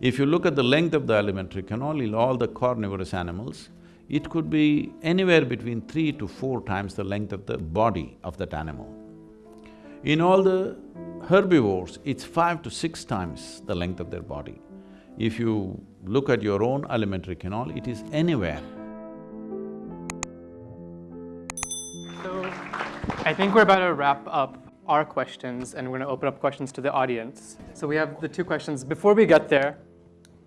If you look at the length of the alimentary canal in all the carnivorous animals, it could be anywhere between three to four times the length of the body of that animal. In all the herbivores, it's five to six times the length of their body. If you look at your own alimentary canal, it is anywhere. So, I think we're about to wrap up our questions and we're gonna open up questions to the audience. So we have the two questions. Before we get there,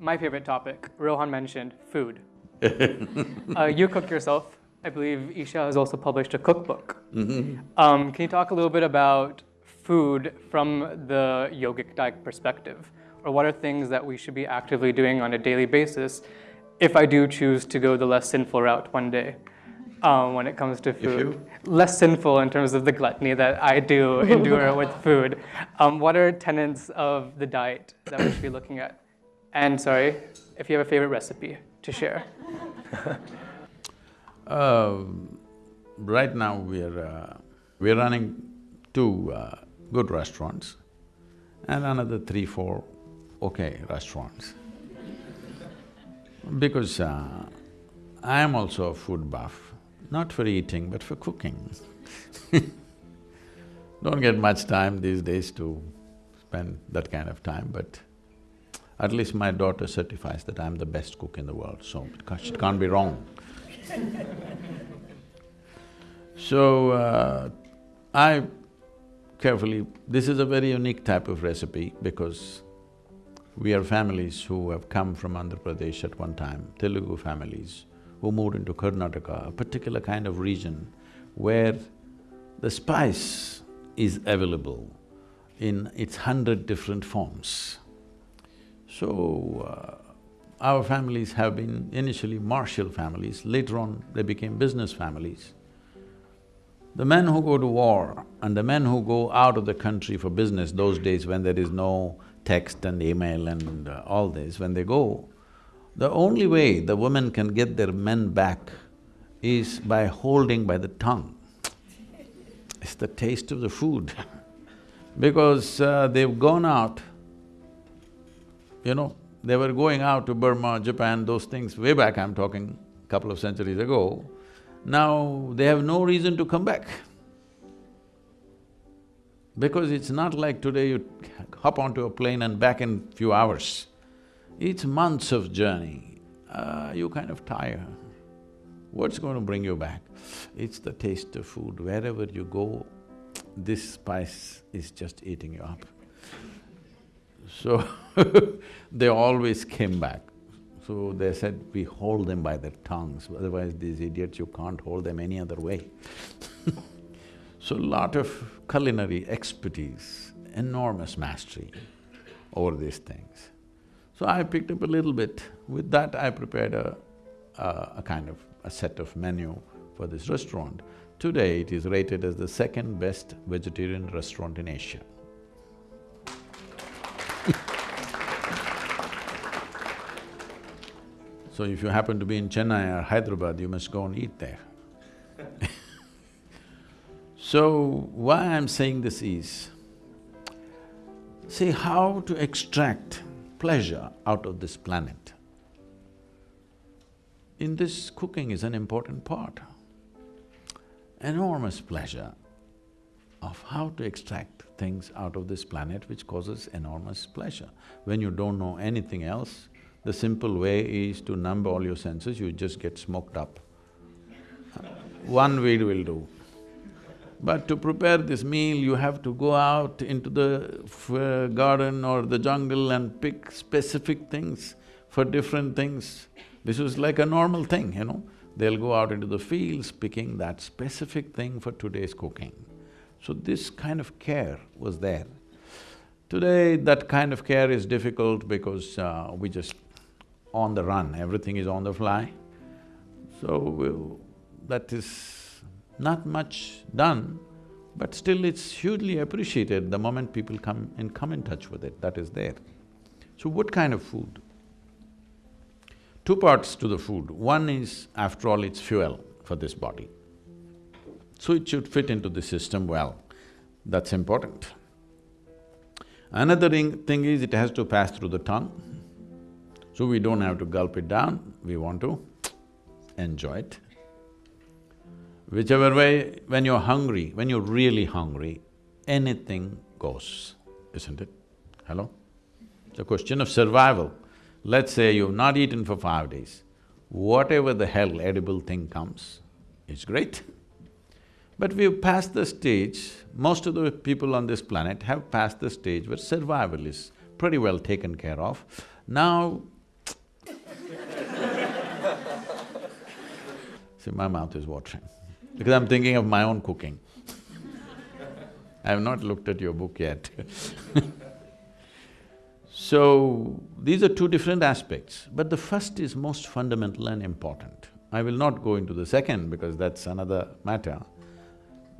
my favorite topic, Rohan mentioned, food. uh, you cook yourself. I believe Isha has also published a cookbook. Mm-hmm. Um, can you talk a little bit about food from the yogic diet perspective? Or what are things that we should be actively doing on a daily basis if I do choose to go the less sinful route one day? Um, when it comes to food. Less sinful in terms of the gluttony that I do endure with food. Um, what are tenets of the diet that we should be looking at? And sorry, if you have a favorite recipe to share. Uh, right now we're… Uh, we're running two uh, good restaurants and another three, four okay restaurants. Because uh, I am also a food buff, not for eating but for cooking Don't get much time these days to spend that kind of time, but at least my daughter certifies that I'm the best cook in the world, so can't, can't be wrong. so, uh, I carefully… This is a very unique type of recipe because we are families who have come from Andhra Pradesh at one time, Telugu families, who moved into Karnataka, a particular kind of region where the spice is available in its hundred different forms. So, uh, our families have been initially martial families, later on they became business families. The men who go to war and the men who go out of the country for business those days when there is no text and email and uh, all this, when they go, the only way the women can get their men back is by holding by the tongue. It's the taste of the food because uh, they've gone out, you know, they were going out to Burma, Japan, those things way back I'm talking, couple of centuries ago. Now they have no reason to come back. Because it's not like today you hop onto a plane and back in few hours. It's months of journey, uh, you kind of tire. What's going to bring you back? It's the taste of food. Wherever you go, this spice is just eating you up. So they always came back. So they said, we hold them by their tongues, otherwise these idiots, you can't hold them any other way So lot of culinary expertise, enormous mastery over these things. So I picked up a little bit. With that, I prepared a, a, a kind of a set of menu for this restaurant. Today, it is rated as the second best vegetarian restaurant in Asia. so if you happen to be in Chennai or Hyderabad, you must go and eat there So, why I'm saying this is, see how to extract pleasure out of this planet. In this, cooking is an important part. Enormous pleasure of how to extract things out of this planet which causes enormous pleasure. When you don't know anything else, the simple way is to numb all your senses, you just get smoked up. One weed will do. But to prepare this meal, you have to go out into the uh, garden or the jungle and pick specific things for different things. This was like a normal thing, you know. They'll go out into the fields picking that specific thing for today's cooking. So this kind of care was there. Today, that kind of care is difficult because uh, we just on the run, everything is on the fly. So, we'll, that is not much done, but still it's hugely appreciated the moment people come and come in touch with it, that is there. So what kind of food? Two parts to the food. One is, after all, it's fuel for this body. So it should fit into the system well, that's important. Another thing is it has to pass through the tongue. So we don't have to gulp it down, we want to enjoy it. Whichever way, when you're hungry, when you're really hungry, anything goes, isn't it? Hello? It's a question of survival. Let's say you've not eaten for five days, whatever the hell edible thing comes, it's great. But we've passed the stage, most of the people on this planet have passed the stage where survival is pretty well taken care of. Now See, my mouth is watering because I'm thinking of my own cooking. I have not looked at your book yet So, these are two different aspects, but the first is most fundamental and important. I will not go into the second because that's another matter.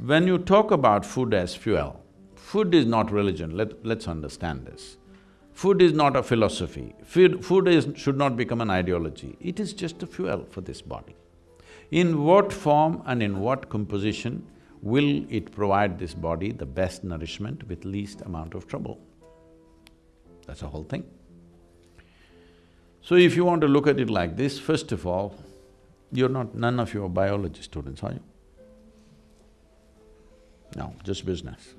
When you talk about food as fuel, food is not religion, Let, let's understand this. Food is not a philosophy, food, food is, should not become an ideology, it is just a fuel for this body. In what form and in what composition will it provide this body the best nourishment with least amount of trouble? That's the whole thing. So if you want to look at it like this, first of all, you're not… none of you are biology students, are you? No, just business.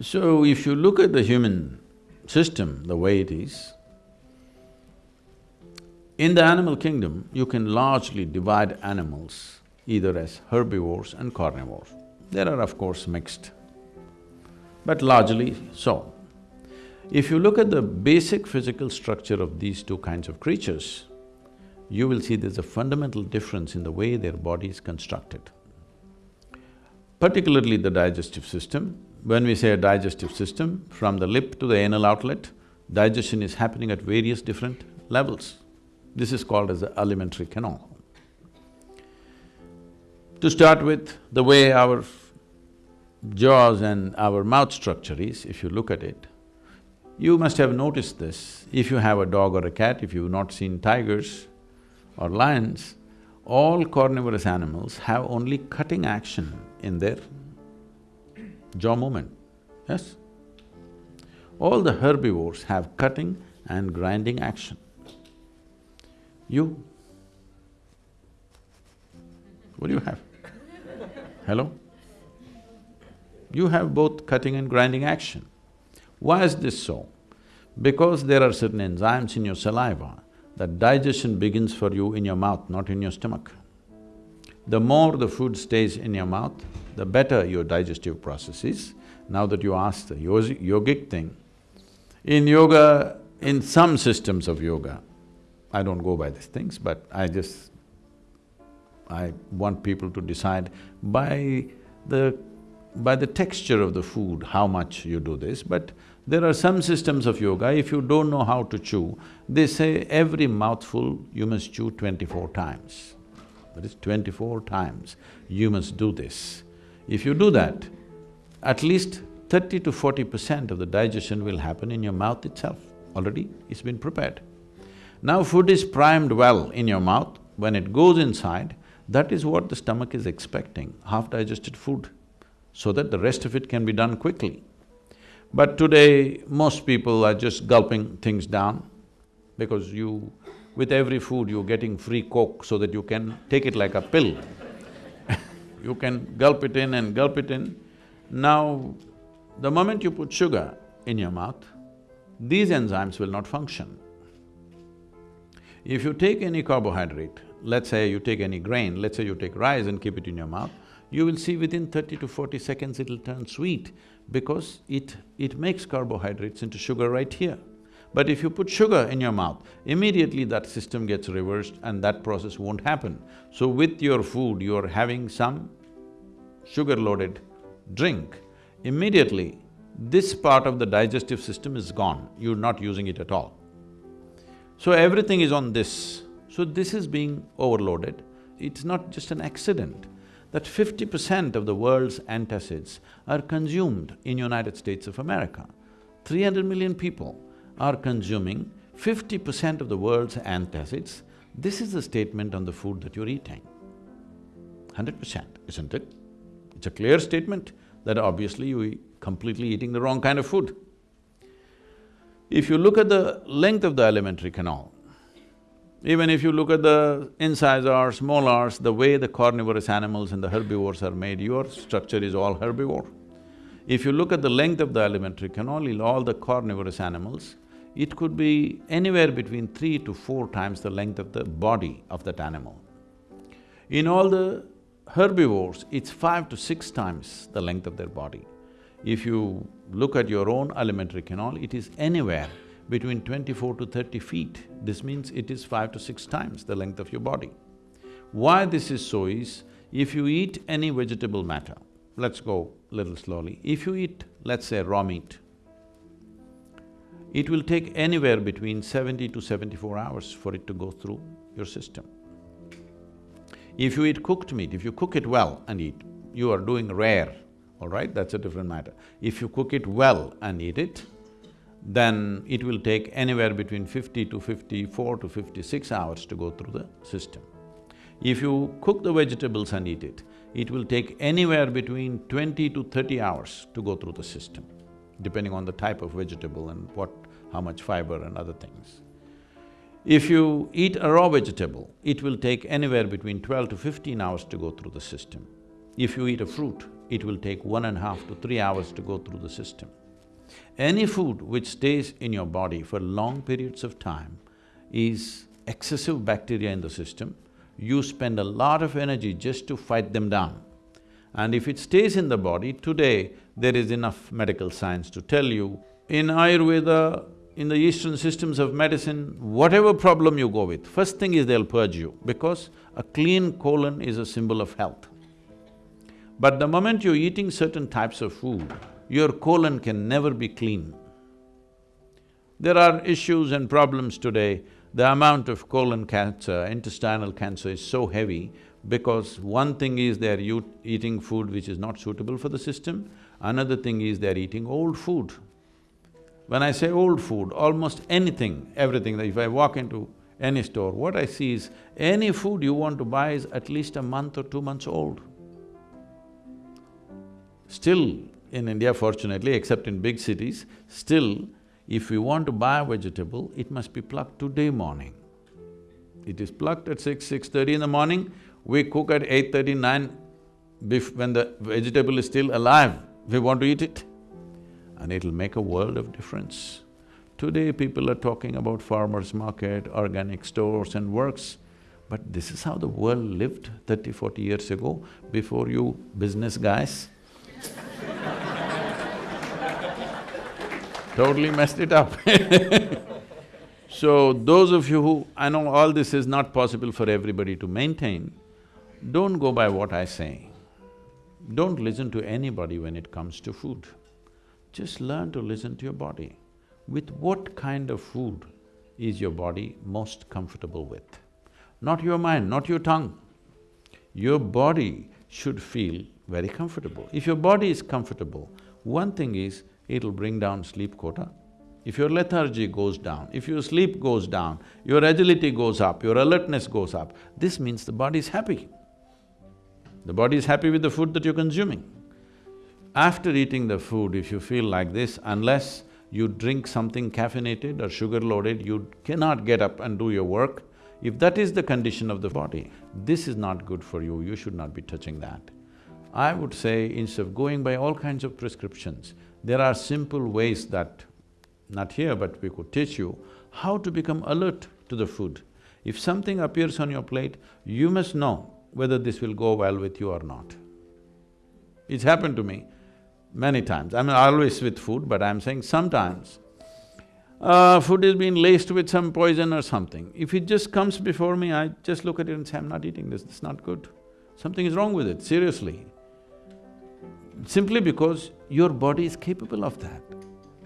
So if you look at the human system the way it is, in the animal kingdom, you can largely divide animals either as herbivores and carnivores. There are of course mixed, but largely so. If you look at the basic physical structure of these two kinds of creatures, you will see there's a fundamental difference in the way their body is constructed. Particularly the digestive system, when we say a digestive system, from the lip to the anal outlet, digestion is happening at various different levels. This is called as the alimentary canal. To start with, the way our jaws and our mouth structure is, if you look at it, you must have noticed this. If you have a dog or a cat, if you've not seen tigers or lions, all carnivorous animals have only cutting action in their jaw movement, yes? All the herbivores have cutting and grinding action. You? What do you have? Hello? You have both cutting and grinding action. Why is this so? Because there are certain enzymes in your saliva that digestion begins for you in your mouth, not in your stomach. The more the food stays in your mouth, the better your digestive process is. Now that you asked the yogic thing, in yoga, in some systems of yoga, I don't go by these things, but I just… I want people to decide by the… by the texture of the food, how much you do this, but there are some systems of yoga, if you don't know how to chew, they say every mouthful you must chew twenty-four times. That is twenty-four times you must do this. If you do that, at least thirty to forty percent of the digestion will happen in your mouth itself, already it's been prepared. Now food is primed well in your mouth, when it goes inside, that is what the stomach is expecting, half-digested food, so that the rest of it can be done quickly. But today, most people are just gulping things down because you… with every food you're getting free coke so that you can take it like a pill you can gulp it in and gulp it in. Now, the moment you put sugar in your mouth, these enzymes will not function. If you take any carbohydrate, let's say you take any grain, let's say you take rice and keep it in your mouth, you will see within thirty to forty seconds it'll turn sweet because it… it makes carbohydrates into sugar right here. But if you put sugar in your mouth, immediately that system gets reversed and that process won't happen. So with your food, you're having some sugar-loaded drink, immediately this part of the digestive system is gone, you're not using it at all. So everything is on this. So this is being overloaded. It's not just an accident that fifty percent of the world's antacids are consumed in United States of America. Three hundred million people are consuming fifty percent of the world's antacids. This is a statement on the food that you're eating. Hundred percent, isn't it? It's a clear statement that obviously you're completely eating the wrong kind of food. If you look at the length of the alimentary canal, even if you look at the incisors, molars, the way the carnivorous animals and the herbivores are made, your structure is all herbivore. If you look at the length of the alimentary canal in all the carnivorous animals, it could be anywhere between three to four times the length of the body of that animal. In all the herbivores, it's five to six times the length of their body. If you look at your own alimentary canal, it is anywhere between twenty-four to thirty feet. This means it is five to six times the length of your body. Why this is so is, if you eat any vegetable matter, let's go little slowly, if you eat, let's say, raw meat, it will take anywhere between seventy to seventy-four hours for it to go through your system. If you eat cooked meat, if you cook it well and eat, you are doing rare, all right, that's a different matter. If you cook it well and eat it, then it will take anywhere between fifty to fifty-four to fifty-six hours to go through the system. If you cook the vegetables and eat it, it will take anywhere between twenty to thirty hours to go through the system, depending on the type of vegetable and what… how much fiber and other things. If you eat a raw vegetable, it will take anywhere between twelve to fifteen hours to go through the system. If you eat a fruit, it will take one and a half to three hours to go through the system. Any food which stays in your body for long periods of time is excessive bacteria in the system, you spend a lot of energy just to fight them down. And if it stays in the body, today there is enough medical science to tell you, in Ayurveda, in the eastern systems of medicine, whatever problem you go with, first thing is they'll purge you because a clean colon is a symbol of health. But the moment you're eating certain types of food, your colon can never be clean. There are issues and problems today, the amount of colon cancer, intestinal cancer is so heavy because one thing is they're eating food which is not suitable for the system, another thing is they're eating old food. When I say old food, almost anything, everything, that if I walk into any store, what I see is any food you want to buy is at least a month or two months old. Still, in India fortunately, except in big cities, still if we want to buy a vegetable, it must be plucked today morning. It is plucked at six, six-thirty in the morning, we cook at eight-thirty, nine, when the vegetable is still alive, we want to eat it. And it'll make a world of difference. Today people are talking about farmers market, organic stores and works, but this is how the world lived 30, 40 years ago, before you business guys totally messed it up So those of you who… I know all this is not possible for everybody to maintain, don't go by what I say. Don't listen to anybody when it comes to food. Just learn to listen to your body. With what kind of food is your body most comfortable with? Not your mind, not your tongue. Your body should feel very comfortable. If your body is comfortable, one thing is, it'll bring down sleep quota. If your lethargy goes down, if your sleep goes down, your agility goes up, your alertness goes up, this means the body is happy. The body is happy with the food that you're consuming. After eating the food, if you feel like this, unless you drink something caffeinated or sugar-loaded, you cannot get up and do your work. If that is the condition of the body, this is not good for you, you should not be touching that. I would say instead of going by all kinds of prescriptions, there are simple ways that, not here but we could teach you, how to become alert to the food. If something appears on your plate, you must know whether this will go well with you or not. It's happened to me many times. I mean, always with food, but I'm saying sometimes uh, food is being laced with some poison or something. If it just comes before me, I just look at it and say, I'm not eating this, it's not good. Something is wrong with it, seriously simply because your body is capable of that.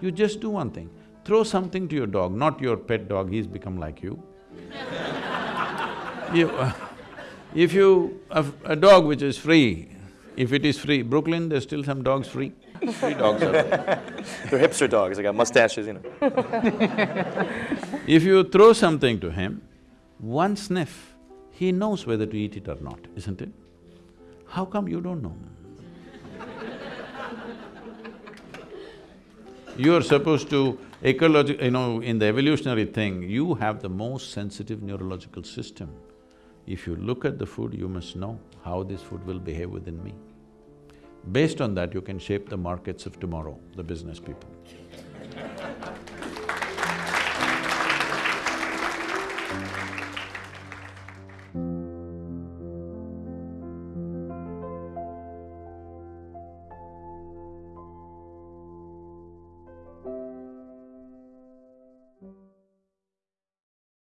You just do one thing, throw something to your dog, not your pet dog, he's become like you. you uh, if you… A, a dog which is free, if it is free, Brooklyn, there's still some dogs free. Free dogs are there. They're hipster dogs, they got mustaches, you know. if you throw something to him, one sniff, he knows whether to eat it or not, isn't it? How come you don't know? You're supposed to, ecological, you know, in the evolutionary thing, you have the most sensitive neurological system. If you look at the food, you must know how this food will behave within me. Based on that, you can shape the markets of tomorrow, the business people.